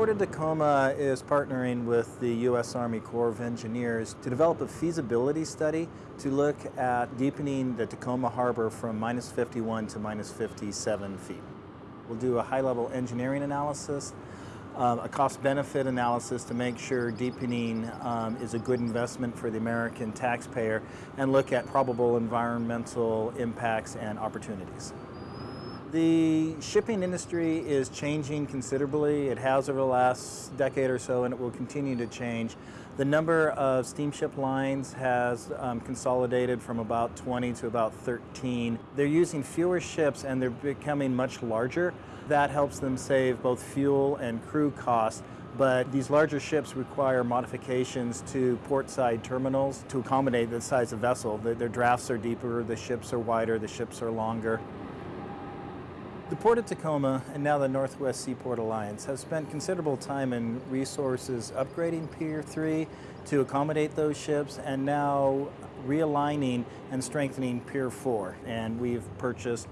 Port of Tacoma is partnering with the U.S. Army Corps of Engineers to develop a feasibility study to look at deepening the Tacoma Harbor from minus 51 to minus 57 feet. We'll do a high-level engineering analysis, um, a cost-benefit analysis to make sure deepening um, is a good investment for the American taxpayer, and look at probable environmental impacts and opportunities. The shipping industry is changing considerably. It has over the last decade or so, and it will continue to change. The number of steamship lines has um, consolidated from about 20 to about 13. They're using fewer ships and they're becoming much larger. That helps them save both fuel and crew costs but these larger ships require modifications to portside terminals to accommodate the size of vessel. Their drafts are deeper, the ships are wider, the ships are longer. The Port of Tacoma and now the Northwest Seaport Alliance have spent considerable time and resources upgrading Pier 3 to accommodate those ships and now realigning and strengthening Pier 4. And we've purchased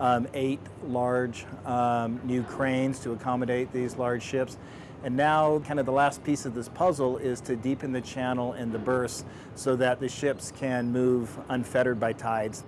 um, eight large um, new cranes to accommodate these large ships. And now kind of the last piece of this puzzle is to deepen the channel and the berths so that the ships can move unfettered by tides.